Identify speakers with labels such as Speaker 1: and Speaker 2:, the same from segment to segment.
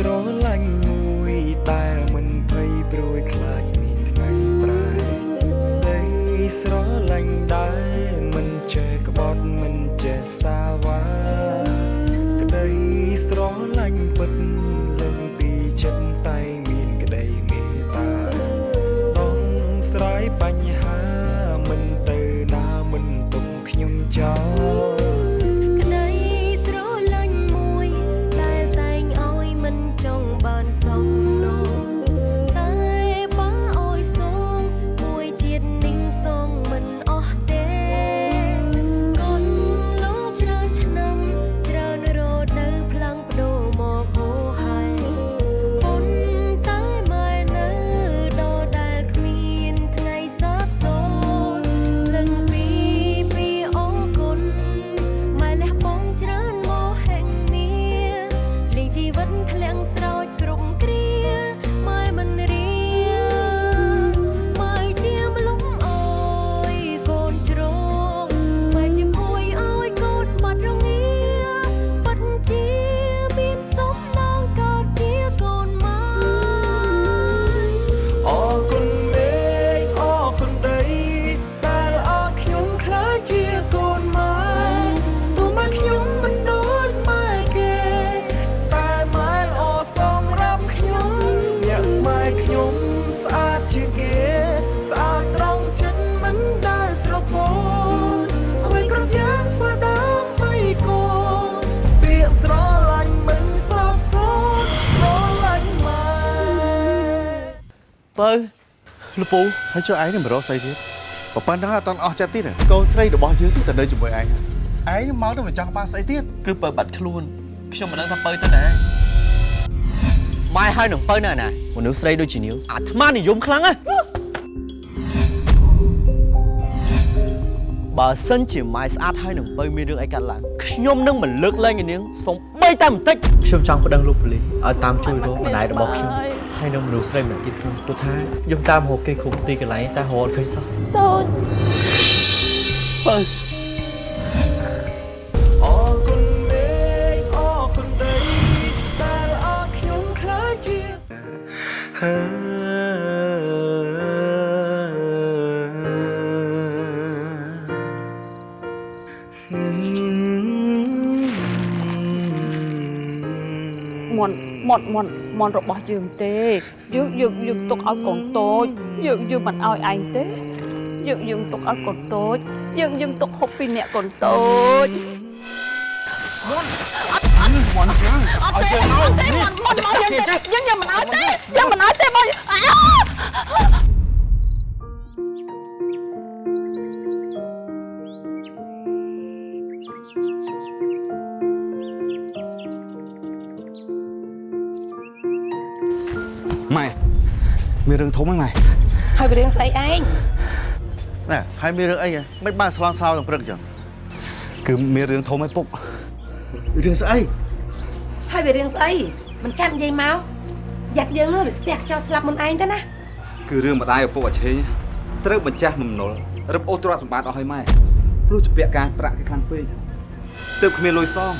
Speaker 1: ស្រឡាញ់មួយដែលមិនភ័យព្រួយខ្លាចមានថ្ងៃប្រែដីស្រឡាញ់ដែរ លពូហើ
Speaker 2: យចុះ
Speaker 3: ឯងនឹងមករកស្អីទៀតបើប៉ុណ្ណឹងអត់តន់អស់ចិត្តទៀតហ៎កូនស្រីរបស់យើងទីទៅនៅជាមួយឯងហើយឯងនឹងមកទៅមិនចង់បានស្អីទៀត
Speaker 4: គឺបើបាត់ខ្លួនខ្ញុំមិនដឹងថាបើទៅណាម៉ែហើយនឹងបើនៅណាមនុស្សស្រីដូចជានាងអាត្មានិយមខ្លាំងណាស់បើសិនជាម៉ែស្អាតហើយនឹងបើមានរឿងអីកាត់ឡើងខ្ញុំនឹងមិនលើកលែងឯនាងសំបីតែបន្តិចខ្ញុំចង់ប្តឹងលោកប៉ូលីសឲ្យតាមជួយរកម្ដាយរបស់ខ្ញុំ ហើយនឹងមនុស្សស្រីម្នាក់ទៀតផងព្រោះថាខ្ញុំតាមរកគេគ្រប់ទីកន្លែងតែរត់ឃើញសោះ
Speaker 2: តូច
Speaker 4: បើ
Speaker 1: អរគុណមេឃអរគុណដីដែលអរខ្ញុំខ្លាចជា
Speaker 5: មន់មន់មន់មន់របស់យើងទេយើងយើងយើងទុកឲ្យកូនតូចយើងយើងមិនឲ្យឯងទេយើងយើងទុកឲ្យកូនតូចយើងយើងទុកហូបពីអ្នកកូនតូច
Speaker 4: មន់ចឹងឲ្យជើងមក
Speaker 5: ទេមន់មន់មកយើងទេយើងយើងមិនឲ្យទេយើងមិនឲ្យទេបង
Speaker 3: រឿងធំហ្នឹងម៉ែ
Speaker 5: ហើយវារឿងស្អីឯង
Speaker 3: ណែហើយមានរឿងអីហ៎មិនបានស្លន់ស្លោទាំងព្រឹកចឹងគឺមានរឿងធំឯពុករឿងស្អី
Speaker 6: ហើយវារឿងស្អីមិនចាំនិយាយមកយ៉ាត់យើងនោះវាស្ទះខ្ចោលស្លាប់មុនឯងទៅណា
Speaker 7: គឺរឿងម្ដាយឪពុកអាឆេងត្រូវបញ្ចាស់បំណុលរឹបអូសទ្រព្យសម្បត្តិអស់ឲ្យម៉ែព្រោះជាពាក់ការប្រាក់គេខ្លាំងពេកទើបគ្មានលុយសង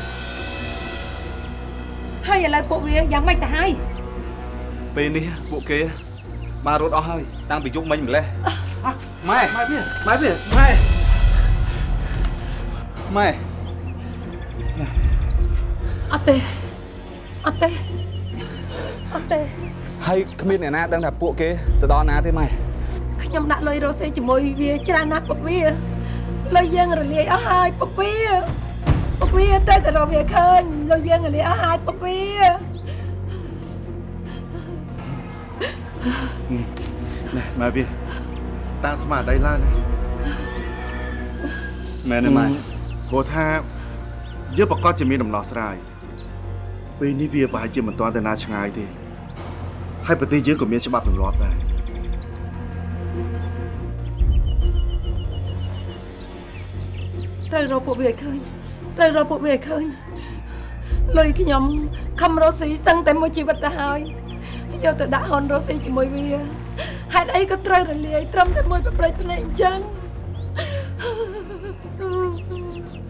Speaker 6: ហើយឥឡូវពួកវាយ៉ាងម៉េចទៅហើយ
Speaker 7: ពេលនេះពួកគេ បានរត់អស់ហើយតាំងពីយុគមិញម្លេះម៉ែ
Speaker 3: ម៉ែវាម៉ែវា
Speaker 7: ម៉ែម៉ែ
Speaker 5: អត់ទេអត់ទេអត់ទេ
Speaker 7: ហើយគ្មានអ្នកណាដឹងថាពួកគេទៅដល់ណាទេម៉ែ
Speaker 6: ខ្ញុំដាក់លុយរស់ស៊ីជាមួយវាច្រើនណាស់ពុកវាលុយយើងរលាយអស់ហើយពុកវាពុកវាតែតែរកវាឃើញលុយយើងរលាយអស់ហើយពុកវា
Speaker 3: ណែម៉ែវាតាំងស្មារតីឡើងណា
Speaker 7: មែនទេម៉ែ
Speaker 3: ព្រោះថាយើងប្រកាសជាមានដំណោះស្រាយពេលនេះវាប្រហែលជាមិនទាន់ទៅណាឆ្ងាយទេហើយប្រទេសយើងក៏មានច្បាប់ទម្លាប់ដែរ
Speaker 6: ត្រូវរកពួកវាឲ្យឃើញត្រូវរកពួកវាឲ្យឃើញលុយខ្ញុំខំរស់ស៊ីសឹងតែមួយជីវិតទៅហើយ យកទៅដាក់ហនរស់ស៊ីជាមួយវាហេតុអីក៏ត្រូវរលាយត្រឹមតែមួយប្រព្រឹត្តភ្នែកអញ្ចឹង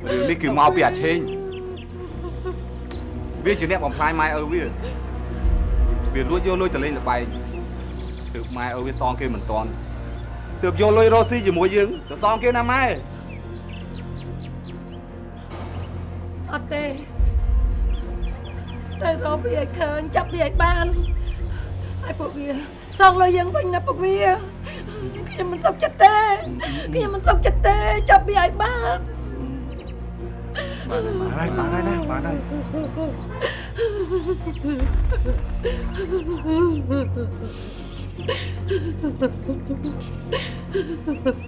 Speaker 7: រឿងនេះគឺមកពីអាឆេងវាជាអ្នកបំផ្លាញម៉ែឪវាវាលួចយកលុយទៅលេងល្បែងទើបម៉ែឲ្យវាសងគេមិនតាន់ទើបយកលុយរស់ស៊ីជាមួយយើងទៅសងគេណាម៉ែ
Speaker 6: អត់ទេ ត្រូវរកវាឲ្យឃើញចាប់វាឲ្យបានហើយពួកវាសងលុយយើងវិញណាពួកវាខ្ញុំមិនសុខចិត្តទេខ្ញុំមិនសុខចិត្តទេចាប់វាឲ្យបាន
Speaker 3: បានហើយបានហើយណាបានហើយ
Speaker 8: អា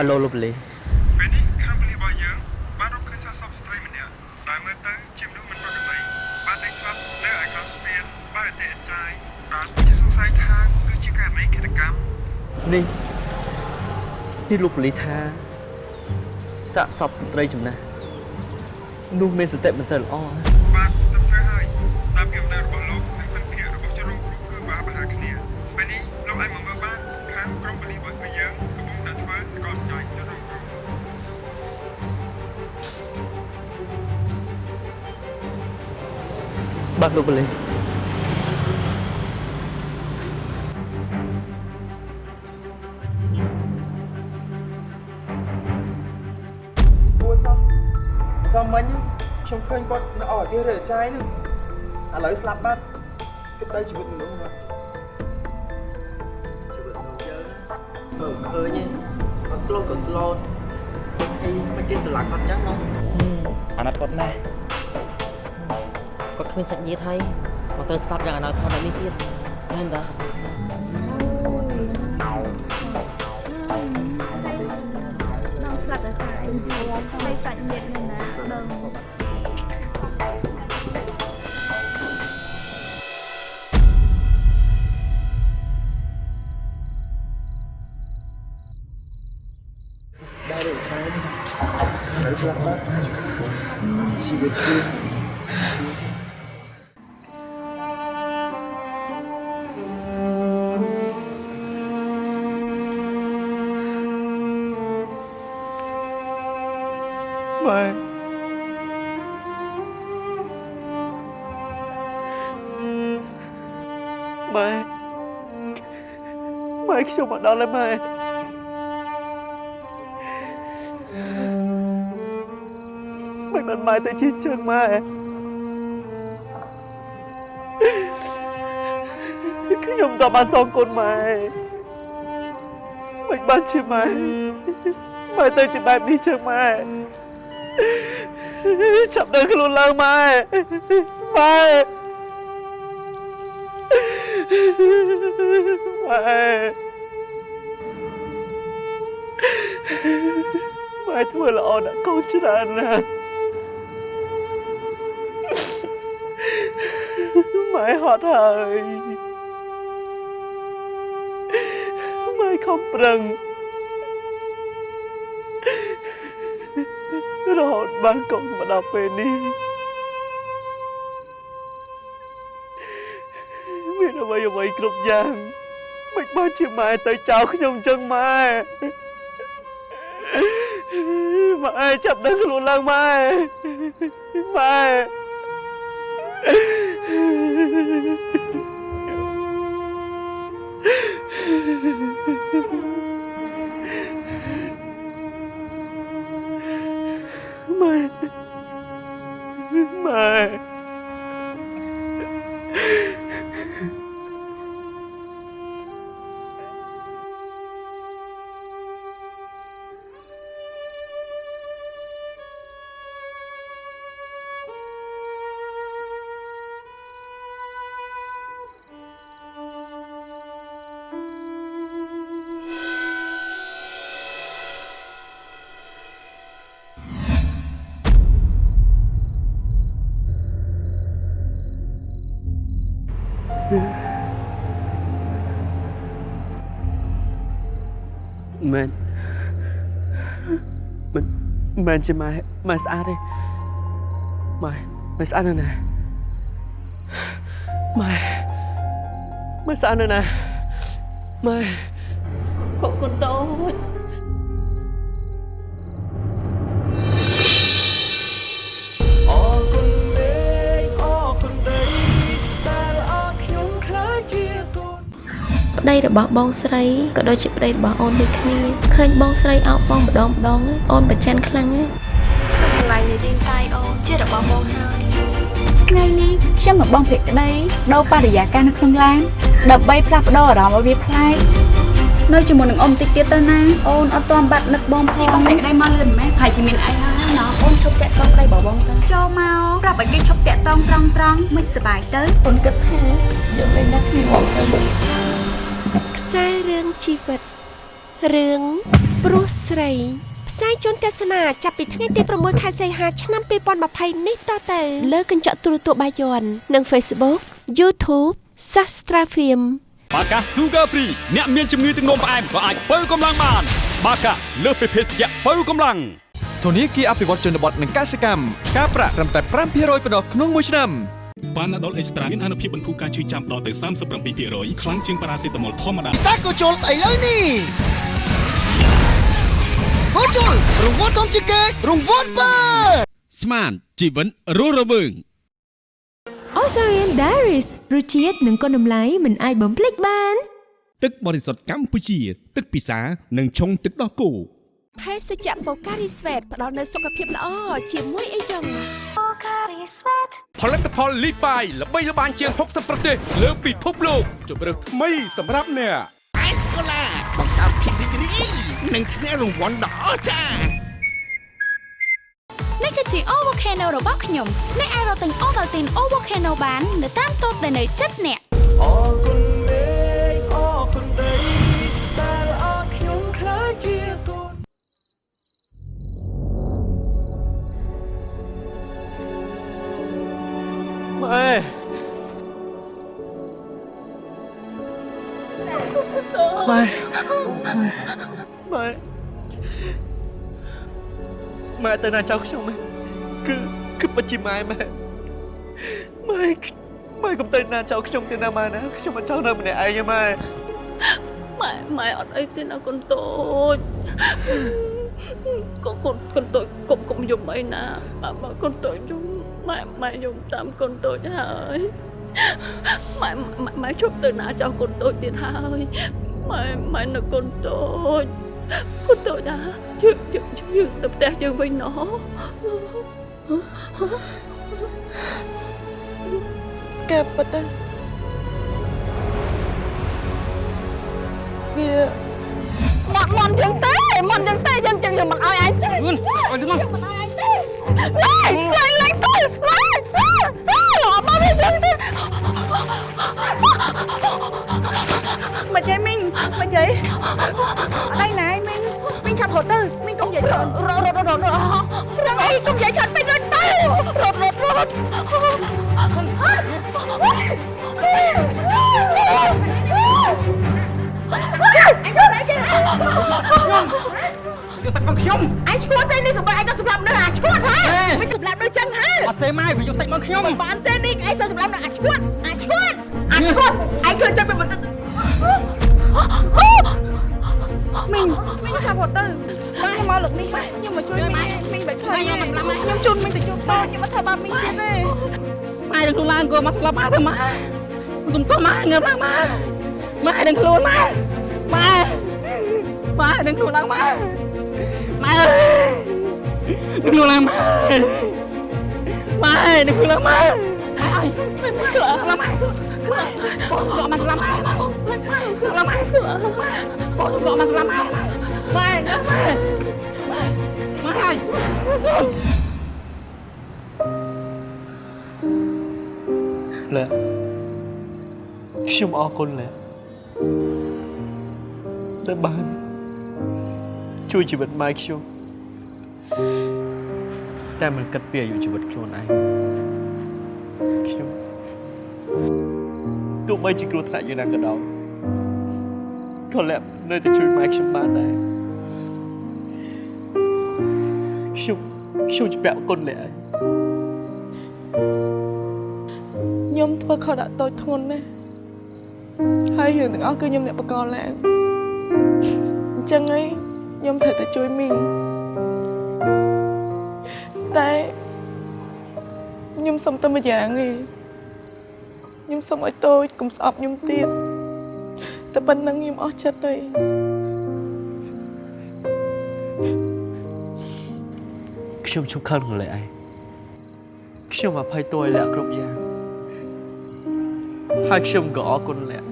Speaker 4: អាឡូលោកប៉ូលីស
Speaker 8: ពេលនេះខាងប៉ូលីសរបស់យើងបានរកឃើញសារសពស្ត្រីម្នាក់ដែលមើលទៅជាមនុស្សមិនប្រក្រតីបានដេកស្លាប់នៅឯក្រោមស្ពានបានតែអត់ចាយបានជាសង្ស័យថាគឺជាករណីឃាតកម្ម
Speaker 4: នេះនេះលោកប៉ូលីសថាសាកសពស្ត្រីចំណាស់នោះមានសតិមិនសូវល្អណា
Speaker 8: បាទលោកប៉ូលីសគួរ
Speaker 4: ស
Speaker 9: មសមមិញខ្ញុំឃើញគាត់នៅអស់អាគាររើចាយនោះឥឡូវស្លាប់បាត់គិតទៅជីវិតមនុស្សណា
Speaker 4: ជីវិតរបស់យើងមើលឃើញទេគាត់ស្លូតក៏ស្លូតអីមិនគេស្រឡាញ់គាត់ចឹងនោះ
Speaker 9: អាណិតគាត់ណាស់
Speaker 10: គាត់គ្មានសាច់ញាតិហើយមកត្រូវស្លាប់យ៉ាងអនាធនដូចនេះទៀតមែនតា
Speaker 2: នឹងស្លាប់ដោយសារអីហើយសាច់ញាតិនេះណាដឹង
Speaker 4: ខ្ញុំមកដល់ហើយម៉ែមិនបានម៉ែទៅជិះជើងម៉ែខ្ញុំតបានសងគុណម៉ែមិនបានជាម៉ែម៉ែទៅជាបែបនេះជើងម៉ែចាប់ដើរខ្លួនឡើងម៉ែម៉ែម៉ែ ម៉ែធ្វើល្អដាក់កូនច្រើនណាស់ម៉ែហត់ហើយម៉ែខំប្រឹងរហូតបានកូនមកដល់ពេលនេះមានអ្វីអ្វីគ្រប់យ៉ាងមិនបានជាម៉ែទៅចោលខ្ញុំចឹងម៉ែ ម៉ែចាប់ដឹងខ្លួនឡើងម៉ែម៉ែម៉ែម៉ែ មែនជាម៉ែម៉ែស្អាតទេម៉ែម៉ែស្អាតណាស់ណាម៉ែម៉ែស្អាតណាស់ណាម៉ែ
Speaker 5: កូនកូនតូច
Speaker 2: ប្តីរបស់បងស្រីក៏ដូចជាប្តីរបស់អូនដូចគ្នាឃើញបងស្រីអោបបងម្ដងម្ដងអូនប្រច័នខ្លាំងណាស់កន្លែងនៃរាងកាយអូនជារបស់បងហើយ
Speaker 5: ថ្ងៃនេះខ្ញុំនឹងបងភក្តីដូរបរិយាកាសនៅក្នុងឡានដើម្បីផ្លាស់ប្ដូរអារម្មណ៍ឲ្យវាប្លែកនៅជាមួយនឹងអូនតិចទៀតទៅណាអូនអត់ទាន់បាត់នឹកបងផងបងភក្តីមកលឿនម៉ែហើយជាមានអីហើយណោះអូនឈប់តាក់តងប្តីរបស់បងទៅចូលមកប្រាប់ឲ្យគេឈប់តាក់តងត្រង់ត្រង់មិនសប្បាយទៅអូនគិតថាយកលេងដាក់គ្នាបងទៅ
Speaker 11: ខ្សែរឿងជីវិតរឿងព្រោះស្រី ផ្សាយជូនទស្សនាចាប់ពីថ្ងៃទី6ខែសីហាឆ្នាំ2020នេះតទៅ លើកញ្ចក់ទូរទស្សន៍បាយ័ននិង Facebook YouTube Sastra Film
Speaker 12: បាកា Sugar Free អ្នកមានជំងឺទឹកនោមផ្អែមក៏អាចបើកម្លាំងបាន បាកាលើសពីភេសជ្ជៈបើកម្លាំង
Speaker 13: ធនាគារអភិវឌ្ឍជនបទនិងកសិកម្មការប្រាក់ត្រឹមតែ5%ប៉ុណ្ណោះក្នុងមួយឆ្នាំ
Speaker 12: ប៉ាណាដុលអេកស្ត្រាមានអនុភាពបន្ធូរការឈឺចាំដល់ទៅ37%ខ្លាំងជាងប៉ារ៉ាសេតាមុលធម្មតា
Speaker 14: សាកូជុលស្អីលើនេះកូជុលរង្វាន់ធំជាងគេរង្វាន់បើ
Speaker 12: ស្មានជីវិតរស់រវើង
Speaker 15: Osarian Diaries រសជាតិនិងគុណតម្លៃមិនអាចបំភ្លេចបាន
Speaker 12: ទឹកបរិសុទ្ធកម្ពុជា ទឹកពិសានិងឆុងទឹកដោះគោ
Speaker 11: ភេសជ្ជៈបូការីស្វេតផ្ដល់នូវសុខភាពល្អជាមួយអីចឹងបូការីស្វេត
Speaker 13: ផលិតផលលីបាយល្បីល្បាញជាង60ប្រទេសលើពិភពលោកជម្រើសថ្មីសម្រាប់អ្នក
Speaker 14: អេសកូឡាបង្កើតភាពរីករាយនិងឈ្នះរង្វាន់ដ៏អស្ចារ្យ
Speaker 16: នេះគឺជា O Volcano របស់ខ្ញុំអ្នកអាចរកទិញ Ovaltine O Volcano បាន នៅតាមតូបដែលនៅជិតអ្នក
Speaker 14: អរគុណ ម៉ែ
Speaker 4: ម៉ែម៉ែម៉ែទៅណាចៅខ្ញុំម៉ែគឺគឺពិតជាម៉ែម៉ែម៉ែម៉ែកុំទៅណាចៅខ្ញុំទៅណាម៉ែណាខ្ញុំមិនចង់នៅម្នាក់ឯងទេម៉ែ
Speaker 5: ម៉ែម៉ែអត់អីទេណាកូនតូចកូនកូនកូនតូចកុំកុំយំអីណាបើបើកូនតូចយំ ម៉ែម៉ែយំតាមកូនតូចហើយម៉ែម៉ែម៉ែជប់ទៅណាចោលកូនតូចទៀតហើយម៉ែម៉ែនៅកូនតូចកូនតូចណាជឿយើងយើងទៅផ្ទះយើងវិញណោះ
Speaker 11: ការពិតណាវា
Speaker 5: មកមកយើងទេមកយើងទេយើងយើងមិនឲ្យឯងទេ
Speaker 14: ឲ្យទៅមក
Speaker 5: មិនឲ្យឯងទេលេងលេងទៅលេងលោកមកវាយើងទេមិនយាយមីងមិនយាយអីណែមីងមីងឆាប់រត់ទៅមីងកុំនិយាយច្រើនរត់រត់រត់រត់រត់អីកុំនិយាយច្រើនពេករត់ទៅរត់រត់រត់អ ញទៅអីគេ
Speaker 14: យកសាច់មកខ្ញុំ
Speaker 5: អញឈួតទេនេះក៏បើអញទៅសម្រាប់នៅអាឈួតហ៎មិនសម្រាប់នៅចឹងហ៎
Speaker 14: អត់ទេម៉ែវាយកសាច់មកខ្ញុំ
Speaker 5: មិនបានទេនេះឯងសម្រាប់នៅអាឈួតអាឈួតអាឈួតឯងជួយចិត្តពីបន្តិចមីងមីងឆាប់រត់ទៅម៉ែមកលោកនេះម៉ែខ្ញុំមកជួយមីងមីងបែកខ្លាំងខ្ញុំជូនមីងទៅជួបតខ្ញុំមកធ្វើបាបមីងទៀតទេ
Speaker 14: ម៉ែនឹងខ្លួនឡើងគួរមកស្លាប់ម៉ែទៅម៉ែសុំទោះម៉ែងើបឡើងម៉ែម៉ែនឹងខ្លួនម៉ែ ម៉ែម៉ែនឹងខ្លួនឡើងម៉ែម៉ែអើយនឹងខ្លួនឡើងម៉ែម៉ែនឹងខ្លួនឡើងម៉ែម៉ែអើយម៉ែខ្លួនឡើងម៉ែបងក៏មកស្លាប់ម៉ែស្លាប់ម៉ែបងក៏មកស្លាប់ម៉ែម៉ែងើបម៉ែម៉ែហើយ
Speaker 4: លែខ្ញុំអរគុណលែ ដែលបាន ជួយជីវិតម៉ែខ្ញុំតែមិនគិតពីអាយុជីវិតខ្លួនឯងខ្ញុំគទោះបីជាគ្រោះថ្នាក់យ៉ាងណាក៏ដោយក៏លាក់នៅតែជួយម៉ែខ្ញុំបានដែរខ្ញុំខ្ញុំជពាក់គុណលាក់ហើយ
Speaker 17: ខ្ញុំធ្វើខុសដាក់តូចធ្ងន់ណាស់ហើយរឿងទាំងអស់គឺខ្ញុំអ្នកបកលឡើងអញ្ចឹងហើយខ្ញុំត្រូវតែជួយមីងតែខ្ញុំសុំតែមួយយ៉ាងទេខ្ញុំសុំឲ្យតូចកុំស្អប់ខ្ញុំទៀតតែប៉ុណ្្នឹងខ្ញុំអស់ចិត្តហើយ
Speaker 4: ខ្ញុំឈប់ខឹងនឹងលាក់ឯងខ្ញុំអភ័យទោសឲ្យលាក់គ្រប់យ៉ាងហើយខ្ញុំក៏អរគុណលាក់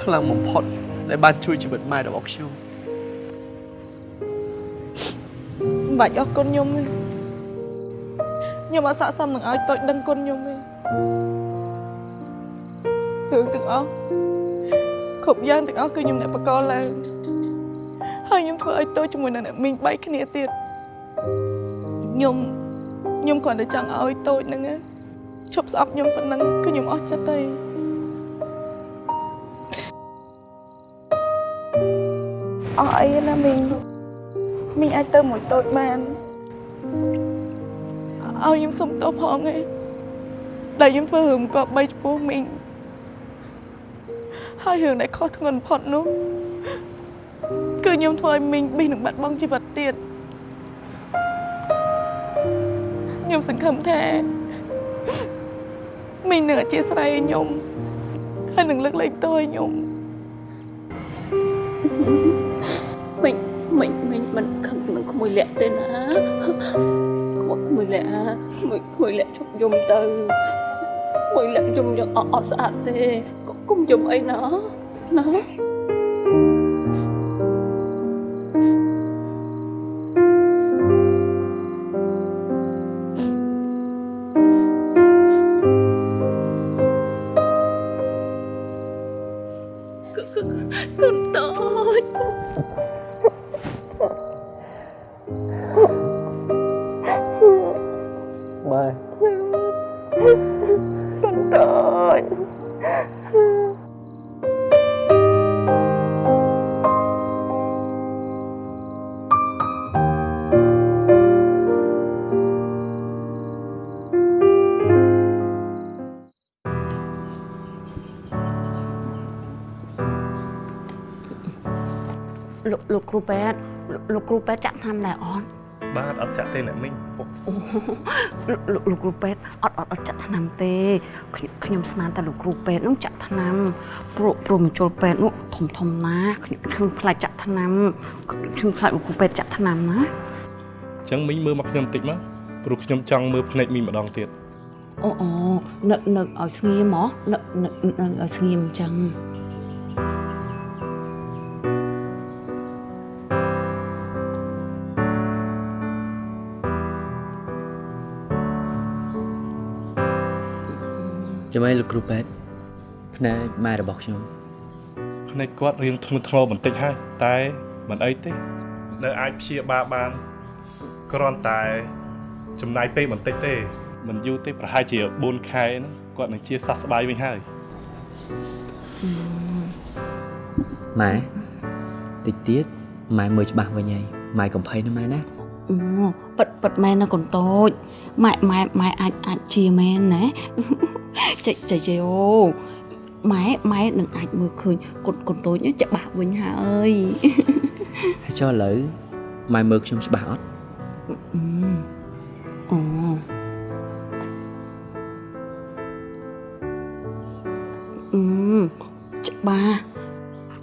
Speaker 4: ខ្លាំងបំផុត ដែលបានជួយជីវិតម៉ែរបស់ខ្ញុំ
Speaker 17: មិនបាច់អរគុណខ្ញុំទេខ្ញុំអត់ស័ក្តិសមនឹងឲ្យតូចដឹងគុណខ្ញុំទេរឿងទាំងអស់គ្រប់យ៉ាងទាំងអស់គឺខ្ញុំអ្នកបកលឡើងហើយខ្ញុំធ្វើឲ្យតូចជាមួយនឹងអ្នកមីងបែកគ្នាទៀតខ្ញុំខ្ញុំគ្រាន់តែចង់ឲ្យតូចហ្នឹងណាឈប់ស្អប់ខ្ញុំប៉ុណ្ណឹងគឺខ្ញុំអស់ចិត្តហើ អស់អីណាមីងមីងអាចទៅមួយតូចបានឲ្យខ្ញុំសុំទោសផងឯងដែលខ្ញុំធ្វើរឿងក៏បីចំពោះមីងហើយរឿងដែលខុសធ្ងន់បំផុតនោះគឺខ្ញុំធ្វើឲ្យមីងប៊ីនឹងបាត់បង់ជីវិតទៀតខ្ញុំសង្ឃឹមថាមីងនឹងអធិស្ឋានខ្ញុំហើយនឹងលើកលែងទោសឲ្យខ្ញុំ
Speaker 5: មិញមិញមិញ មិនខឹងនឹងក្មួយលាក់ទេណាក្មួយក្មួយលាក់ក្មួយក្មួ លោកលោកគ្រូពេទ្យចាក់ថ្នាំដែរអត់
Speaker 18: បាទអត់ចាក់ទេអ្នកមីង
Speaker 5: លោកលោកលោកគ្រូពេទ្យអត់អត់អត់ចាក់ថ្នាំទេខ្ញុំខ្ញុំស្មានតែលោកគ្រូពេទ្យនោះចាក់ថ្នាំព្រោះព្រោះមជ្ឈុលពេទ្យនោះធំធំណាស់ខ្ញុំខ្ញុំខ្លាចចាក់ថ្នាំខ្ញុំខ្លាចលោកគ្រូពេទ្យចាក់ថ្នាំណា
Speaker 18: អញ្ចឹងមីងមើលមកខ្ញុំបន្តិចមកព្រោះខ្ញុំចង់មើលភ្នែកមីងម្ដងទៀត
Speaker 5: អូអូនឹកនឹកឲ្យស្ងៀមហ៎នឹកនឹកនឹកឲ្យស្ងៀមអញ្ចឹង
Speaker 4: ចាំឯងលោកគ្រូពេទ្យភ្នែកម៉ែរបស់ខ្ញុំ
Speaker 18: ភ្នែកគាត់រៀងធ្ងន់ធ្ងរបន្តិចហើយតែមិនអីទេនៅអាចព្យាបាលបានគ្រាន់តែ ចំណាយពេលបន្តិចទេមិនយូរទេប្រហែលជា4ខែហ្នឹងគាត់នឹងជាសះស្បើយវិញហើយ
Speaker 4: ម៉ែតិចទៀតម៉ែមើលច្បាស់វិញហើយម៉ែកំភៃណាម៉ែណា
Speaker 5: អូប៉ិតប៉ិតមែនណាកូនតូចម៉ែម៉ែម៉ែអាចអាចជាមែនណាចេះចេះចេះអូម៉ែម៉ែនឹងអាចមើលឃើញកូនកូនតូចនេះច្បាស់វិញហើយ
Speaker 4: ហើយចុះឥឡូវម៉ែមើលខ្ញុំច្បាស់អត់
Speaker 5: អឺអូអឺច្បាស់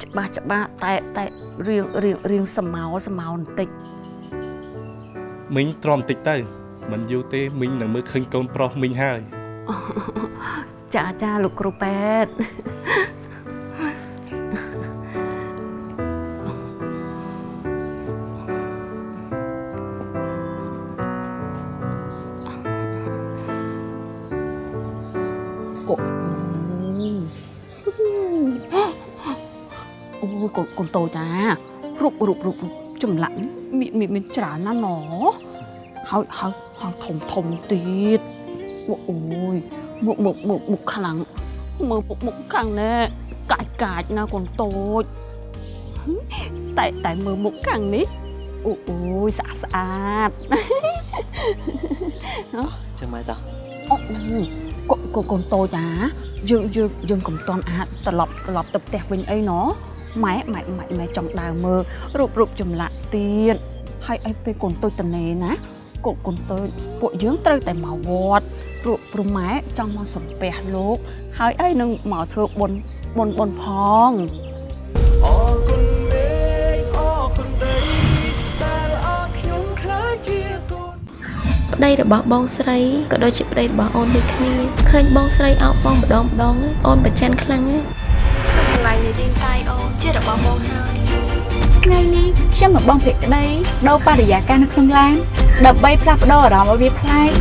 Speaker 5: ច្បាស់ច្បាស់តែតែរៀងរៀងរៀងសមោសមោបន្តិច
Speaker 18: មីងទ្រាំបន្តិចទៅមិនយូរទេមីងនឹងមើលឃើញកូនប្រុសមីងហើយ
Speaker 5: ចាចាលោកគ្រូពេទ្យអូអូកូនកូនតូចតារូបរូបរូបរូប ចម្លាក់នេះមានមានមានច្រើនណាស់ណហើយហើយហើយធំធំទៀតអូអូយមុខមុខមុខមុខខ្លាំងមើលពុកមុខខាងនេះកាច់កាច់ណាកូនតូចតែតែមើលមុខខាងនេះអូអូយស្អាតស្អាត
Speaker 4: ចឹងម៉ែតា
Speaker 5: អូកូនកូនកូនតូចអាយើងយើងយើងកុំតន់អាចត្រឡប់ត្រឡប់ទៅផ្ទះវិញអីណ ម៉ែម៉ែម៉ែម៉ែចង់ដើរមើលរូបរូបចម្លាក់ទៀតហើយអីពេលកូនតូចតនេណាកូនកូនតូចពួកយើងត្រូវតែមកវត្តព្រោះព្រោះម៉ែចង់មកសំពះលោក ហើយអីនឹងមកធ្វើបុណ្យបុណ្យបុណ្យផង
Speaker 1: អរគុណមេឃអរគុណដីដែលអរខ្ញុំខ្លាចជាកូន
Speaker 11: ប្តីរបស់បងស្រីក៏ដូចជាប្តីរបស់អូនដូចគ្នាឃើញបងស្រីអោបបងម្ដងម្ដងហ្នឹងអូនប្រច័ណ្ឌខ្លាំងណាស់កន្លែងនៃរាងកាយអូន ជារបស់បងហើយ
Speaker 19: ថ្ងៃនេះខ្ញុំមកបងភក្តីដូរបរិយាកាសនៅក្នុងឡានដើម្បីផ្លាស់ប្ដូរអារម្មណ៍ឲ្យវាប្លែក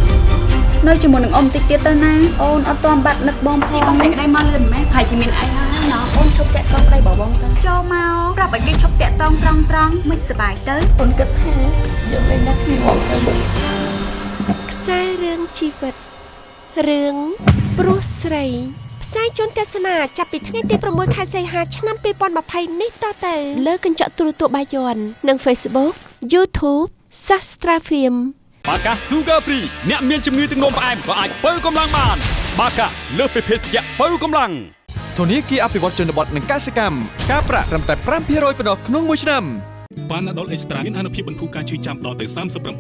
Speaker 19: នៅជាមួយនឹងអ៊ំតិចទៀតទៅណាអូនអត់ទាន់បាត់នឹកបងផងបងភក្តីមកលើមិនមែនប្រហែលជាមានអីហើយណាអូនឈប់តាក់តងប្តីរបស់បងទៅចូលមកប្រាប់ឲ្យគេឈប់តាក់តងត្រង់ត្រង់មិនសប្បាយទៅអូនគិតថាយើងលេងដាក់គ្នាបងទៅ
Speaker 11: ខ្សែរឿងជីវិតរឿងព្រោះស្រី ផ្សាយជូនទស្សនាចាប់ពីថ្ងៃទី6ខែសីហាឆ្នាំ2020នេះតទៅលើកញ្ចក់ទូរទស្សន៍បាយ័ននិង Facebook YouTube Sastra Film
Speaker 12: បាកា Sugar Free អ្នកមានជំងឺទឹកនោមផ្អែមក៏អាចបើកម្លាំងបាន បាកាលើសពីភេសជ្ជៈបើកម្លាំង
Speaker 20: ធនាគារអភិវឌ្ឍជនបទនិងកសិកម្មការប្រាក់ត្រឹមតែ5%ប៉ុណ្ណោះក្នុងមួយឆ្នាំ
Speaker 21: ប៉ាណាដុលអេកស្ត្រាមានអនុភាពបន្ធូរការឈឺចាំដល់ទៅ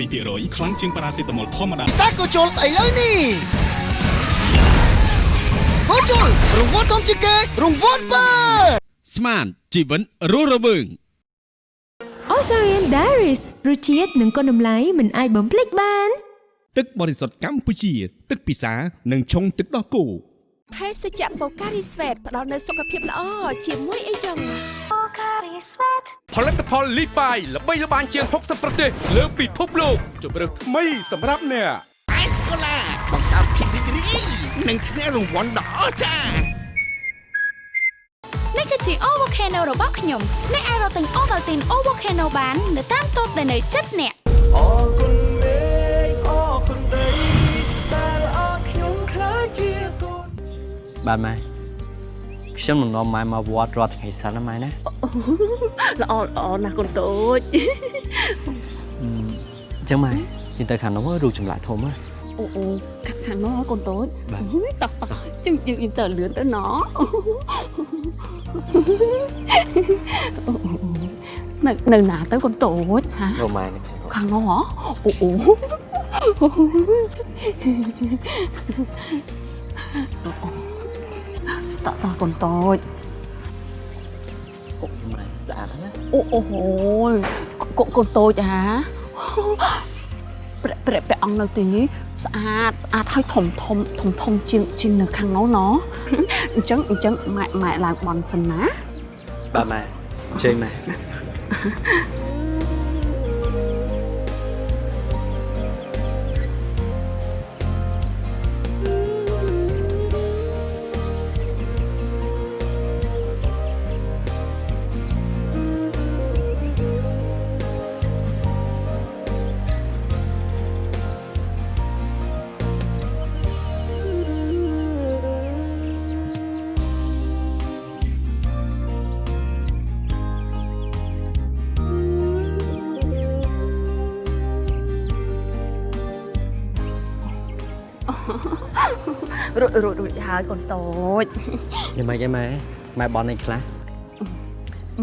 Speaker 21: 37%ខ្លាំងជាងប៉ារ៉ាសេតាមុលធម្មតា
Speaker 22: ពិសាក៏ជុលឥឡូវនេះ ក៏ជុលរង្វាន់ធំជាងគេរង្វាន់បើ
Speaker 13: ស្មានជីវិតរស់រវើង
Speaker 16: Osarian Diaries រសជាតិនិងគុណតម្លៃមិនអាចបំភ្លេចបាន
Speaker 13: ទឹកបរិសុទ្ធកម្ពុជា ទឹកពិសានិងឆុងទឹកដោះគោ
Speaker 11: ភេសជ្ជៈបូការីស្វេតផ្ដល់នូវសុខភាពល្អជាមួយអីចឹងបូការីស្វេត
Speaker 13: ផលិតផលលីបាយល្បីល្បាញជាង60ប្រទេសលើពិភពលោកជម្រើសថ្មីសម្រាប់អ្នក
Speaker 22: អេសកូឡា និងឈ្នះរង្វាន់ដ៏អស្ចារ្យ
Speaker 19: នេះគឺជា O Volcano របស់ខ្ញុំអ្នកអាចរកទិញ Ovaltine O Volcano បាននៅតាមតូបដែលនៅជិតអ្នក
Speaker 1: អរគុណមេឃអរគុណដីដែលអរខ្ញុំខ្លាចជាកូន
Speaker 4: បាទម៉ែខ្ញុំនឹងនាំម៉ែមកវត្តរាល់ថ្ងៃសិនណាម៉ែណា
Speaker 5: ល្អល្អណាស់កូនតូច
Speaker 4: អឺអញ្ចឹងម៉ែជិះទៅខាងនោះរូបចម្លាក់ធំណា
Speaker 5: អូអូខាងខាងនោះកូនតូច
Speaker 4: បាទ
Speaker 5: អុយតោះតោះជឹងយើងយើងទៅលឿនទៅណនៅនៅណាទៅកូនតូចហា
Speaker 4: អូម៉ែនេះ
Speaker 5: ខាងនោះហ៎អូអូតោះតោះកូនតូច
Speaker 4: អូម៉ែស្អាតណាស់
Speaker 5: អូអូហូយកូនកូនតូចហា ព្រះព្រះព្រះអង្គនៅទីនេះស្អាតស្អាតហើយធំធំធំធំជាងជាងនៅខាងនោះណអញ្ចឹងអញ្ចឹងម៉ែម៉ែឡើងបន់សិនណា
Speaker 4: បាទម៉ែអញ្ជើញម៉ែ
Speaker 5: ហើយកូនតូច
Speaker 4: យ៉ាងម៉េចឯម៉ែម៉ែបន់អីខ្លះ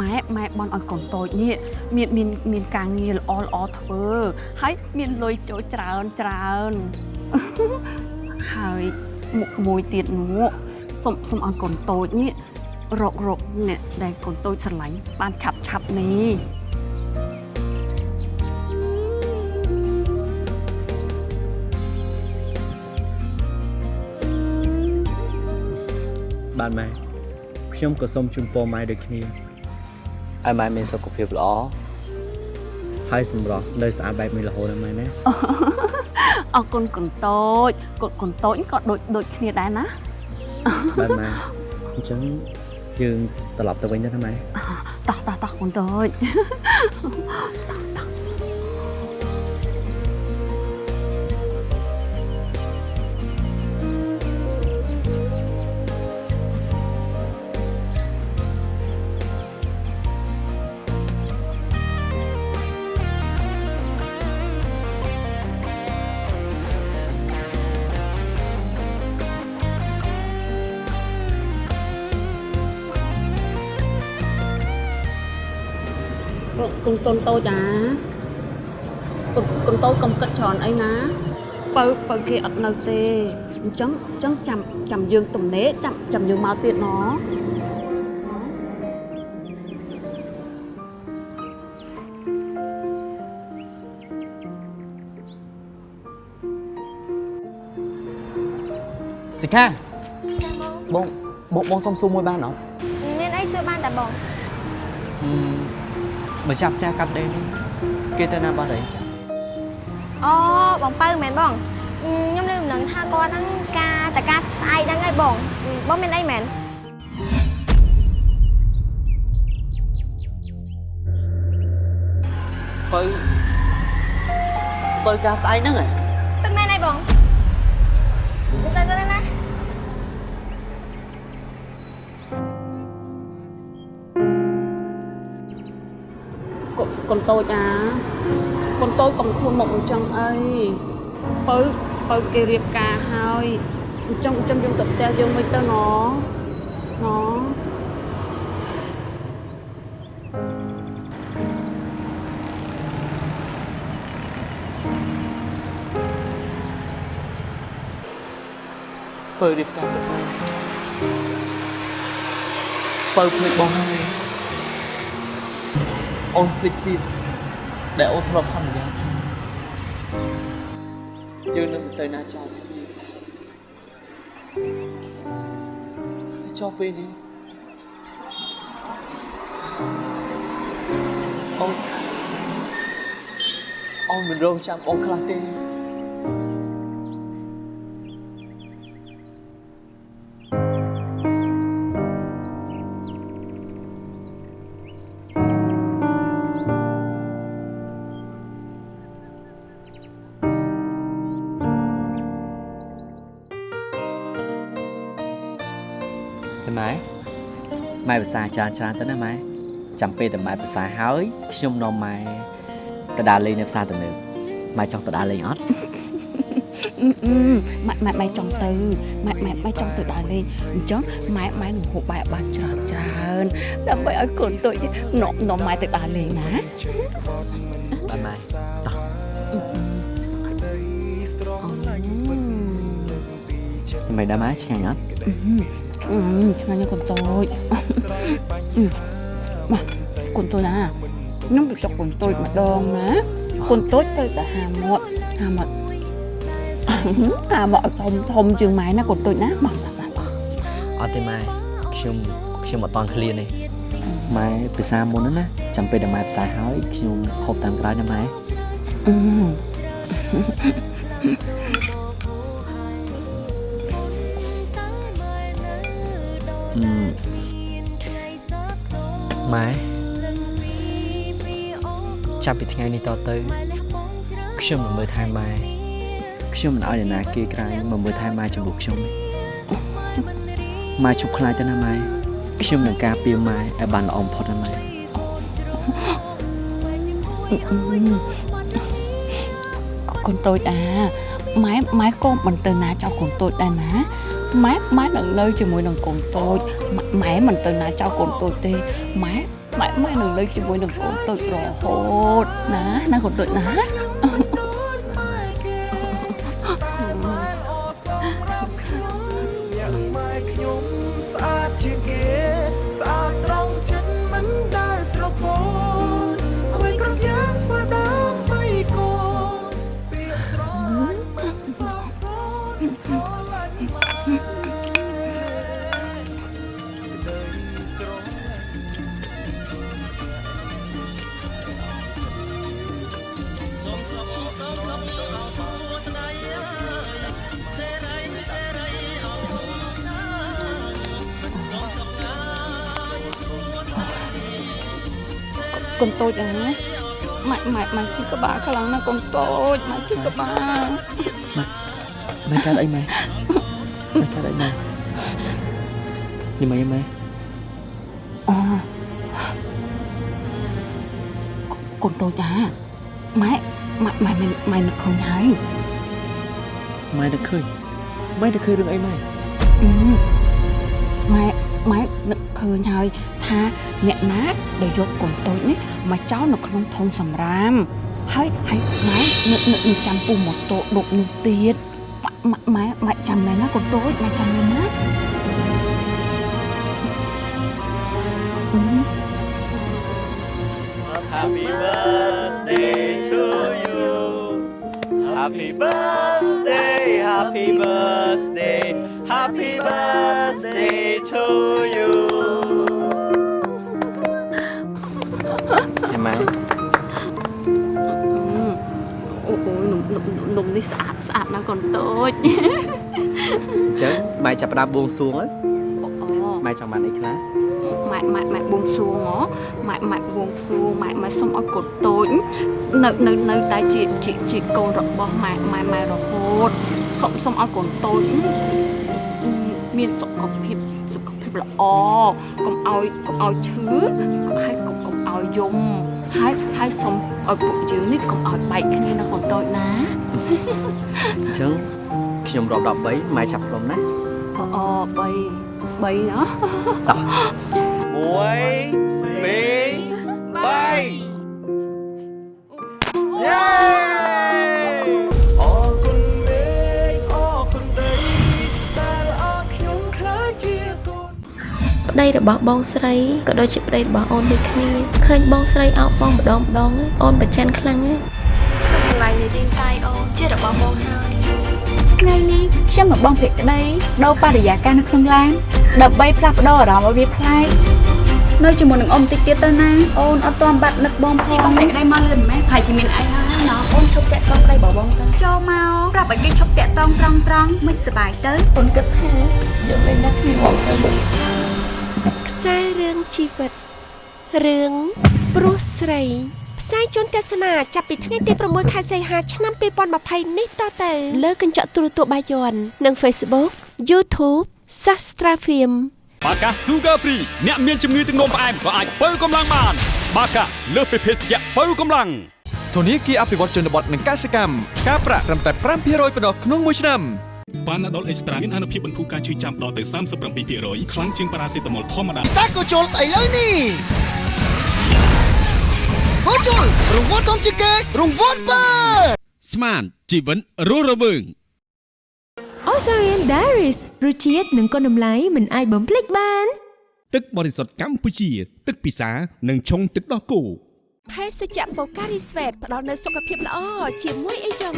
Speaker 5: ម៉ែម៉ែបន់ឲ្យកូនតូចនេះមានមានមានការងារល្អល្អធ្វើហើយមានលុយចូលច្រើនច្រើនហើយមុខមួយទៀតនោះសុំសុំឲ្យកូនតូចនេះរករកអ្នកដែលកូនតូចស្រឡាញ់បានឆាប់ឆាប់នេះ
Speaker 4: បាទម៉ែខ្ញុំក៏សូមជូនពរម៉ែដូចគ្នាឲ្យម៉ែមានសុខភាពល្អហើយសម្រស់នៅស្អាតបែបនេះរហូតណាម៉ែណា
Speaker 5: អរគុណកូនតូចកូនកូនតូចក៏ដូចដូចគ្នាដែរណា
Speaker 4: បាទម៉ែអញ្ចឹងយើងត្រឡប់ទៅវិញទៅណាម៉ែ
Speaker 5: តោះតោះតោះកូនតូច
Speaker 4: អ
Speaker 5: កូនកូនតូចអាកូនកូនតូចកុំគិតច្រើនអីណាបើបើគេអត់នៅទេអញ្ចឹងអញ្ចឹងចាំចាំយើងទំនេរចាំចាំយើងមកទៀតណោះ
Speaker 4: សិកាបងបងបងសុំសួរមួយបានអត់
Speaker 23: មានអីសួរបានតាបង
Speaker 4: អឺ មកចាប់ផ្ទះកាប់ដេរនេះគេទៅណាបាត់ហើយ
Speaker 23: អូបងពៅមែនបងខ្ញុំនៅដំណឹងថាគាត់ហ្នឹងការតការស្អែកហ្នឹងហើយបងបងមានអីមែន
Speaker 4: បើបើការស្អែកហ្នឹងហ៎
Speaker 5: កូនកូនតូចអាកូនតូចកុំធន់មកអញ្ចឹងអីបើបើគេរៀបការហើយអញ្ចឹងអញ្ចឹងយើងទៅផ្ទះយើងមិនទៅណណ
Speaker 4: បើរៀបការទៅហើយបើភ្លេចបងហើយ អូនភ្លេចទៀតដែលអូនធ្លាប់សន្យាថាយើងនឹងទៅណាចោលគ្នាហើយចោលពេលនេះអូនអូនមិនរងចាំអូនខ្លះទេ
Speaker 24: ទេ សាច្រើនច្រើនទៅណាម៉ែចាំពេលតែម៉ែភាសាហើយខ្ញុំនាំម៉ែទៅដើរលេងនៅផ្សារទំនើបម៉ែចង់ទៅដើរលេងអត់
Speaker 5: ម៉ែម៉ែម៉ែចង់ទៅម៉ែម៉ែម៉ែចង់ទៅដើរលេងអញ្ចឹងម៉ែម៉ែនឹងហូបបាយឲ្យបានច្រើនច្រើនដើម្បីឲ្យកូនតូចនាំនាំម៉ែទៅដើរលេងណា
Speaker 24: បាទម៉ែតោះចាំម៉ែដើរម៉ែឆ្ងាញ់អត់
Speaker 5: អឺ ឆ្ងាញ់ណាស់កូនតូចមកកូនតូចណាខ្ញុំទៅចុកកូនតូចម្ដងណាកូនតូចទៅតែហាមាត់ហាមាត់ហាមាត់ឲ្យធំធំជាងម៉ែណាកូនតូចណាមកមកមក
Speaker 24: អត់ទេម៉ែខ្ញុំខ្ញុំអត់តន់ឃ្លានទេម៉ែភាសាមុនហ្នឹងណាចាំពេលដែលម៉ែភាសាហើយខ្ញុំហូបតាមក្រោយណាម៉ែ ម៉ែចាប់ពីថ្ងៃនេះតទៅខ្ញុំនឹងមើលថែម៉ែខ្ញុំមិនឲ្យអ្នកណាគេក្រៅមកមើលថែម៉ែចំពោះខ្ញុំទេម៉ែជប់ខ្លាចទៅណាម៉ែខ្ញុំនឹងការពារម៉ែឲ្យបានល្អបំផុតណាម៉ែ
Speaker 5: កូនតូចអាម៉ែម៉ែក៏មិនទៅណាចោលកូនតូចដែរណា ម៉ែម៉ែនឹងនៅជាមួយនឹងកូនតូចម៉ែមិនទៅណាចោលកូនតូចទេម៉ែម៉ែម៉ែនឹងនៅជាមួយនឹងកូនតូចរហូតណាណាកូនតូចណា
Speaker 1: កូន
Speaker 5: តូចអាម៉ែម៉ែម៉ែជិះក្បាលខ្លាំងណាស់កូនតូចម៉ែជិះក្បាល
Speaker 24: ម៉ែកើតអីម៉ែម៉ែកើតអីម៉ែនេះម៉ែម៉ែ
Speaker 5: អូកូនតូចអាម៉ែម៉ែម៉ែមិនម៉ែនឹកឃើញហើយ
Speaker 24: ម៉ែនឹកឃើញម៉ែនឹកឃើញរឿងអីម៉ែ
Speaker 5: អឺម៉ែម៉ែនឹកឃើញហើយ ថាអ្នកណាដែលយកកូនតូចនេះមកចោលនៅក្នុងធុងសំរាមហើយហើយម៉ែនឹកនឹកនឹងចាំពូម៉ូតូដប់នោះទៀតម៉ែម៉ែម៉ែចាំណែណាកូនតូចម៉ែចាំណែណា
Speaker 1: Happy birthday to you. Happy birthday, happy birthday, happy birthday to you.
Speaker 5: នំនំនេះស្អាតស្អាតណាស់កូនតូច
Speaker 24: អញ្ចឹងម៉ែចាប់ផ្ដើមបួងសួងហើយ
Speaker 5: អូ
Speaker 24: ម៉ែចង់បានអីខ្លះ
Speaker 5: ម៉ែម៉ែម៉ែបួងសួងហ៎ម៉ែម៉ែបួងសួងម៉ែម៉ែសុំឲ្យកូនតូចនៅនៅនៅតែជាជាជាកូនរបស់ម៉ែម៉ែម៉ែរហូតសុំសុំឲ្យកូនតូចមានសុខភាពសុខភាពល្អកុំឲ្យកុំឲ្យឈឺហើយកុំកុំឲ្យយំ ហើយហើយសុំឲ្យពួកយើងនេះកុំឲ្យបែកគ្នានៅកូនតូចណា
Speaker 24: អញ្ចឹងខ្ញុំរាប់13ម៉ែចាប់ខ្ញុំណា
Speaker 5: អូ3 3ណា
Speaker 1: 1 2 3
Speaker 11: ប្តីរបស់បងស្រីក៏ដូចជាប្តីរបស់អូនដូចគ្នាឃើញបងស្រីអោបបងម្ដងម្ដងហ្នឹងអូនប្រច័ណ្ឌខ្លាំងណាស់កន្លែងនៃរាងកាយអូនជារបស់បងហើយ
Speaker 19: ថ្ងៃនេះខ្ញុំមកបងភក្តីដូរបរិយាកាសនៅក្នុងឡានដើម្បីផ្លាស់ប្ដូរអារម្មណ៍ឲ្យវាប្លែកនៅជាមួយនឹងអ៊ំតិចទៀតទៅណាអូនអត់ទាន់បាត់នឹកបងផងបងភក្តីមកលើមិនមែនប្រហែលជាមានអីហើយណាអូនឈប់តាក់តងប្តីរបស់បងទៅចូលមកប្រាប់ឲ្យគេឈប់តាក់តងត្រង់ត្រង់មិនសប្បាយទៅអូនគិតថាយើងលេងដាក់គ្នាបងទៅ
Speaker 11: ខ្សែរឿងជីវិតរឿងព្រោះស្រីផ្សាយជូនទស្សនាចាប់ពីថ្ងៃទី6ខែសីហាឆ្នាំ2020នេះតទៅលើកញ្ចក់ទូរទស្សន៍បាយ័ននិង Facebook YouTube Sastra Film
Speaker 12: បាកា Sugar Free អ្នកមានជំងឺទឹកនោមផ្អែមក៏អាចបើកម្លាំងបាន បាកាលើសពីភេសជ្ជៈបើកម្លាំង
Speaker 20: ធនាគារអភិវឌ្ឍជនបទនិងកសិកម្មការប្រាក់ត្រឹមតែ5%ប៉ុណ្ណោះក្នុងមួយឆ្នាំ
Speaker 21: ប៉ាណាដុលអេកស្ត្រាមានអានុភាពបន្ធូរការឈឺចាំដល់ទៅ37%ខ្លាំងជាងប៉ារ៉ាសេតាមុលធម្មតា
Speaker 22: ពិសាក៏ជុលឥឡូវនេះក៏ជុលរង្វាន់ធំជាងគេរង្វាន់បើ
Speaker 13: ស្មានជីវិតរស់រវើង
Speaker 16: Osarian Diaries រសជាតិនិងគុណតម្លៃមិនអាចបំភ្លេចបាន
Speaker 13: ទឹកបរិសុទ្ធកម្ពុជា ទឹកពិសា និងឆុងទឹកដោះគោ
Speaker 11: ភេសជ្ជៈបូការីស្វេតផ្ដល់នូវសុខភាពល្អជាមួយអីចឹង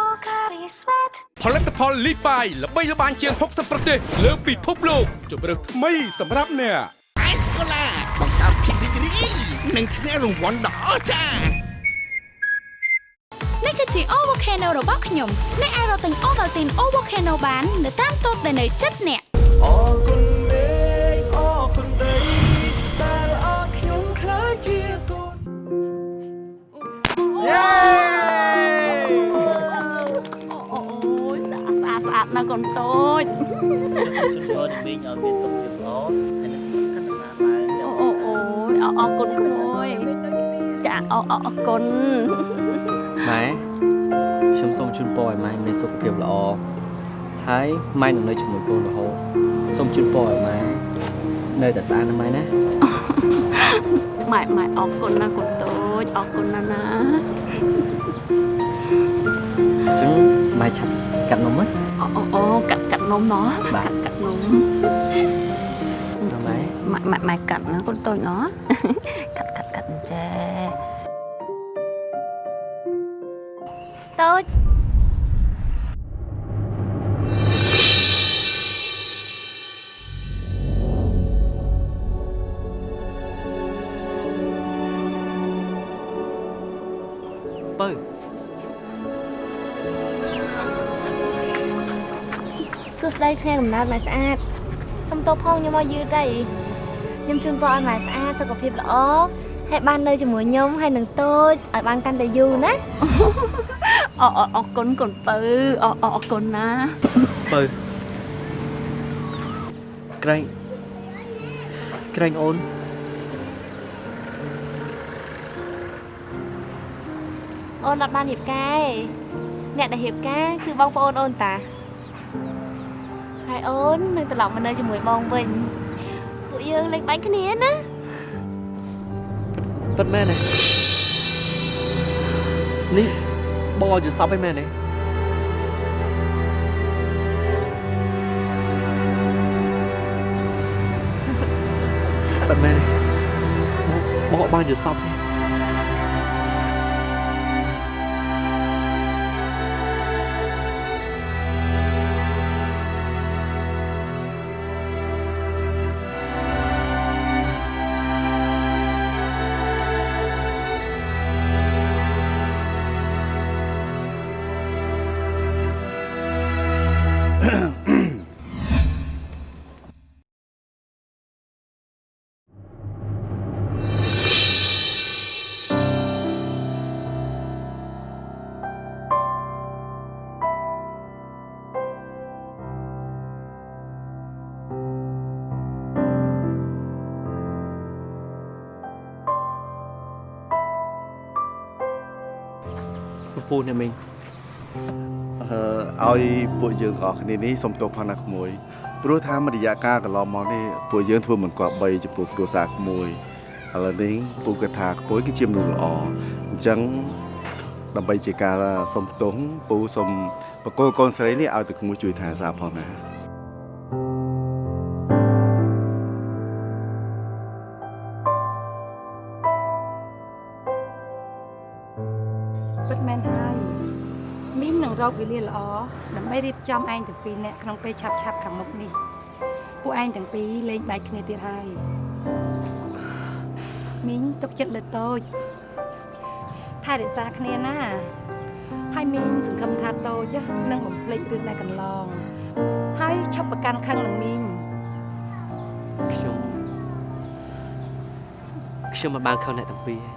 Speaker 11: បូការីស្វេត
Speaker 13: ផលិតផលលីបាយល្បីល្បាញជាង60ប្រទេស លើពិភពលោកជម្រើសថ្មីសម្រាប់អ្នក
Speaker 22: អេសកូឡាបង្កើតភាពរីករាយនិងឈ្នះរង្វាន់ដ៏អស្ចារ្យ
Speaker 19: នេះគឺជា O Volcano របស់ខ្ញុំអ្នកអាចរកទិញ Ovaltine O Volcano បាន នៅតាមតូបដែលនៅជិតអ្នក
Speaker 1: អ
Speaker 5: យស្អាតស្អាតស្អាតណាស់កូនតូច
Speaker 10: ចូលមីងឲ្យមានសុខភាពល្អហើយនឹងកាន់តែស្អាតឡើង
Speaker 5: អូអូអូយអរអរគុណក្មួយចាអរអរអរគុណ
Speaker 24: ម៉ែខ្ញុំសូមជូនពរឲ្យម៉ែមានសុខភាពល្អហើយម៉ែនឹងនៅជាមួយកូនរហូតសូមជូនពរឲ្យម៉ែនៅតែស្អាតណាស់ម៉ែណា
Speaker 5: ម៉ែម៉ែអរគុណណាស់កូន តូចអរគុណណាស់ណា
Speaker 24: អញ្ចឹងម៉ែឆាប់កាត់នំហ៎
Speaker 5: អូអូអូកាត់កាត់នំណោះ
Speaker 24: បាទ
Speaker 5: កាត់កាត់នំ
Speaker 24: ម៉ែ
Speaker 5: ម៉ែម៉ែម៉ែកាត់ណាកូនតូចណោះកាត់កាត់កាត់អញ្ចេះ
Speaker 23: តូច សួស្តីគ្នាកំណើតម៉ែស្អាតសុំទោសផងខ្ញុំមកយឺតទៅខ្ញុំជូនពរឲ្យម៉ែស្អាតសុខភាពល្អហើយបាននៅជាមួយខ្ញុំហើយនឹងតូចឲ្យបានកាន់តែយូរណា
Speaker 5: អរអរអរគុណកូនពៅអរអរអរគុណណា
Speaker 24: បើក្រែងក្រែងអូន
Speaker 23: អូនអត់បានរៀបការទេអ្នកដែលរៀបការគឺបងប្អូនអូនតា ហើយអូននឹងត្រឡប់មកនៅជាមួយបងវិញពួកយើងលេងបាញ់គ្នាណា
Speaker 24: ពិតមែនទេនេះបងឲ្យយល់សពឯមែនទេពិតមែនទេបងបងបានយល់សពទេ ពពូអ្នកមីង
Speaker 21: អឺឲ្យពួកយើងអស់គ្នានេះសុំទោសផងណាក្មួយព្រោះថាមរយៈកាលកន្លងមកនេះពួកយើងធ្វើមិនគប្បីចំពោះគ្រួសារក្មួយឥឡូវនេះពូគិតថាក្មួយគឺជាមនុស្សល្អអញ្ចឹងដើម្បីជាការសុំទោសពូសុំបកគលកូនស្រីនេះឲ្យទៅក្មួយជួយថែសារផងណា
Speaker 6: វេលាល្អដើម្បីរៀបចំឯងទាំងពីរនាក់ក្នុងពេលឆាប់ឆាប់ៗខាងមុខនេះពួកឯងទាំងពីរលេងបែកគ្នាទៀតហើយមីងទុកចិត្តលើតូចថែរក្សាគ្នាណា ហើយមីងសង្ឃឹមថាតូចនឹងបំភ្លេចរឿងដែលកន្លង ហើយឈប់ប្រកាន់ខឹងនឹងមីង
Speaker 24: ខ្ញុំខ្ញុំមិនបានខឹងអ្នកទាំងពីរទេ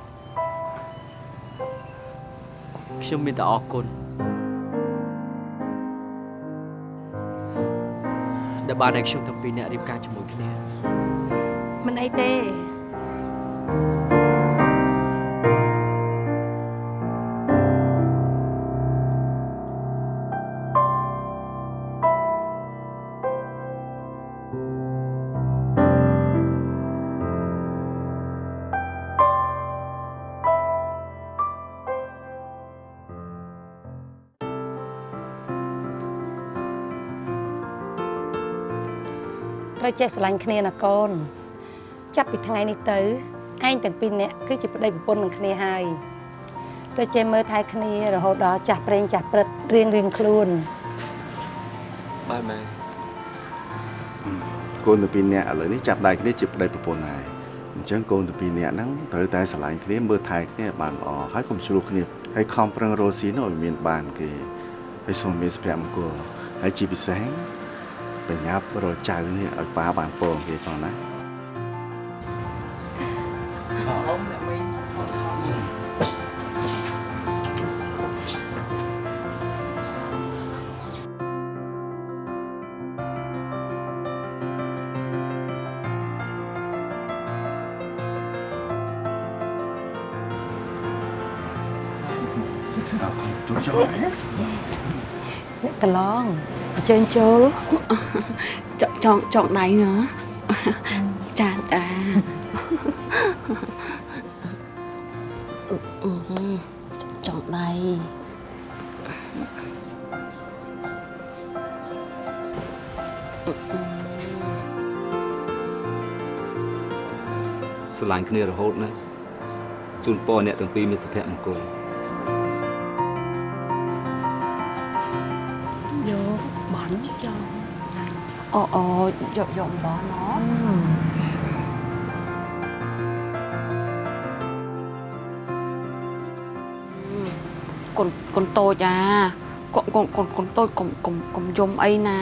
Speaker 24: ខ្ញុំមានតែអរគុណ ដែលបានឲ្យខ្ញុំទាំងពីរអ្នករៀបការជាមួយគ្នា
Speaker 6: មិនអីទេ ត្រូវចេះស្រឡាញ់គ្នាណាកូន ចាប់ពីថ្ងៃនេះទៅឯងទាំងពីរនាក់គឺជាប្តីប្រពន្ធនឹងគ្នាហើយទៅចេះមើលថែគ្នារហូតដល់ចាស់ប្រេងចាស់ព្រឹត្តរៀងរៀងៗខ្លួន
Speaker 24: បាទម៉ែ
Speaker 21: កូនទាំងពីរនាក់ឥឡូវនេះចាប់ដៃគ្នាជាប្តីប្រពន្ធហើយអញ្ចឹងកូនទាំងពីរនាក់ហ្នឹងត្រូវតែស្រឡាញ់គ្នាមើលថែគ្នាឲ្យបានល្អហើយកុំឆ្លោះគ្នាហើយខំប្រឹងរកស៊ីនោះឲ្យមានបានគេហើយសូមមានសុភមង្គលហើយជាពិសេស ប្រញាប់រកចៅនេះឲ្យប៉ាបានពងគេផងណា
Speaker 6: អ្នកកន្លង អញ្ជើញចូល
Speaker 5: ចចង់ចង់ដៃណ៎ចាចាអឺអឺចង់ដៃ
Speaker 7: ស្រឡាញ់គ្នារហូតណាស់ជូនពរអ្នកទាំងពីរមានសុភមង្គល
Speaker 5: អូអូយកយកបន់ណោកូនកូនតូចអាកូនកូនកូនកូនតូចកុំកុំកុំយំអីណា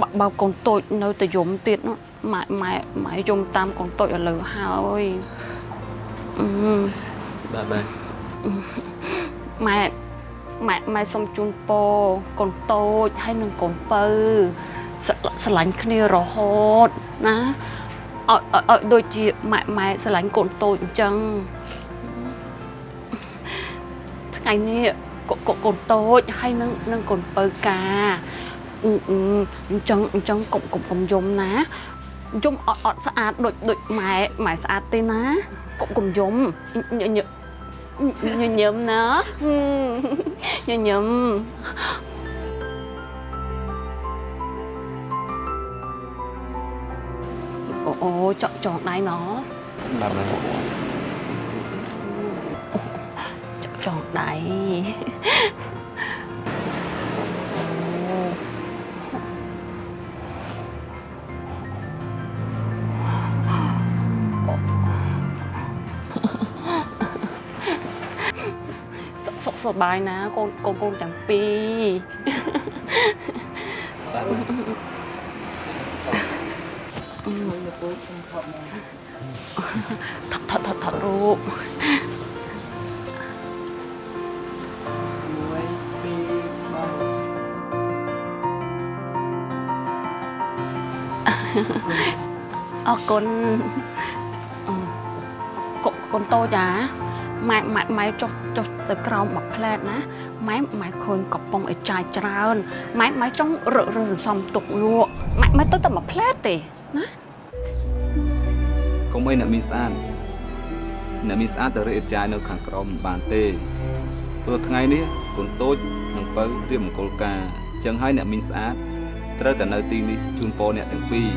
Speaker 5: បើបើកូនតូចនៅតែយំទៀតនោះម៉ែម៉ែម៉ែយំតាមកូនតូចឥឡូវហើយអឺ
Speaker 24: បាទបាទ
Speaker 5: ម៉ែម៉ែម៉ែសុំជូនពរកូនតូចហើយនឹងកូនពៅ ស្រស្រឡាញ់គ្នារហូតណាឲ្យឲ្យឲ្យដូចជាម៉ែម៉ែស្រឡាញ់កូនតូចអញ្ចឹងថ្ងៃនេះកូនកូនកូនតូចហើយនឹងនឹងកូនពៅកាអឺអឺអញ្ចឹងអញ្ចឹងកុំកុំកុំយំណាយំអត់អត់ស្អាតដូចដូចម៉ែម៉ែស្អាតទេណាកុំកុំយំញញញញញឹមណាញញឹម អូអូចောက်ចងដៃណោ
Speaker 7: បាទម៉ែ
Speaker 5: ចងដៃសុខសុខសប្បាយណាកូនកូនកូនចាំពីអឺ ថតថតថតថតរូបអរគុណអឺកូនកូនតូចអាម៉ែម៉ែម៉ែចុះចុះទៅក្រោមមួយផ្លែតណាម៉ែម៉ែឃើញកំប៉ុងឲ្យចាយច្រើនម៉ែម៉ែចង់រករើសសំទុកលក់ម៉ែម៉ែទៅតែមួយផ្លែតទេ ណា
Speaker 7: កុំអីអ្នកមានស្អាតអ្នកមានស្អាតទៅរើអ៊ីតចាយនៅខាងក្រោមមិនបានទេព្រោះថ្ងៃនេះកូនតូចនិងពៅរៀបមង្គលការអញ្ចឹងហើយអ្នកមានស្អាតត្រូវតែនៅទីនេះជូនពរអ្នកទាំងពីរ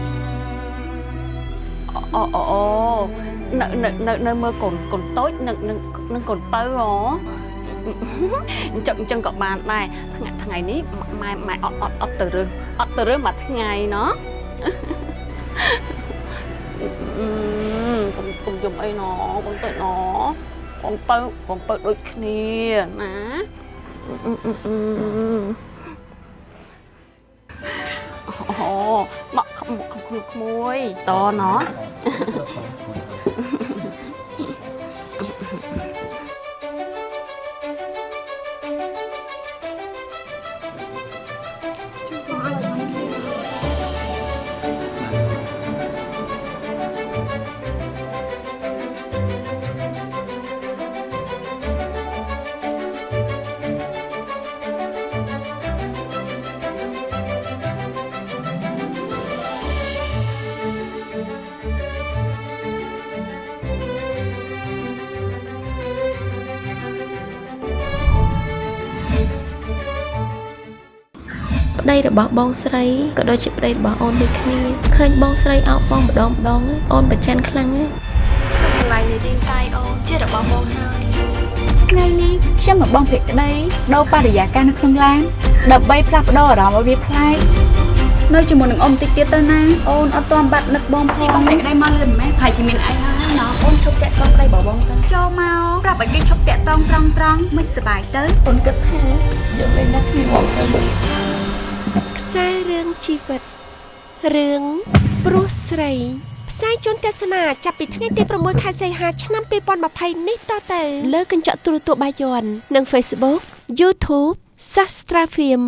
Speaker 5: អូអូអូនៅនៅនៅនៅមើលកូនកូនតូចនឹងនឹងនឹងកូនពៅហ៎អញ្ចឹងអញ្ចឹងក៏បានដែរថ្ងៃថ្ងៃនេះម៉ែម៉ែអត់អត់អត់ទៅរើសអត់ទៅរើសមួយថ្ងៃណោះអឺ កុំកុំយំអីណោះកូនតូចណោះកូនពៅកូនពៅដូចគ្នាណាអឺអឺអឺអូមកខំខំក្មួយតណោះ
Speaker 1: ប្តីរបស់បងស្រីក៏ដូចជាប្តីរបស់អូនដូចគ្នាឃើញបងស្រីអោបបងម្ដងម្ដងអូនប្រច័នខ្លាំងណាស់
Speaker 25: កន្លែងនៃរាងកាយអូនជារបស់បងហើយ
Speaker 19: ថ្ងៃនេះខ្ញុំនឹងបងភក្តីដូរបរិយាកាសនៅក្នុងឡានដើម្បីផ្លាស់ប្ដូរអារម្មណ៍ឲ្យវាប្លែកនៅជាមួយនឹងអ៊ំតិចទៀតទៅណាអូនអត់ទាន់បាត់នឹកបងផងបងភក្តីមកលឿនម៉ែហើយជាមានអីហើយណោះអូនឈប់តាក់តងប្តីរបស់បងទៅចូលមកប្រាប់ឲ្យគេឈប់តាក់តងត្រង់ត្រង់មិនសប្បាយទៅអូនគិតថាយកលេងនឹកគ្នាបងទៅ
Speaker 1: ខ្សែរឿងជីវិតរឿងព្រោះស្រីផ្សាយជូនទស្សនាចាប់ពីថ្ងៃទី6ខែសីហាឆ្នាំ2020នេះតទៅលើកញ្ចក់ទូរទស្សន៍បាយ័ននិង Facebook YouTube Sastra Film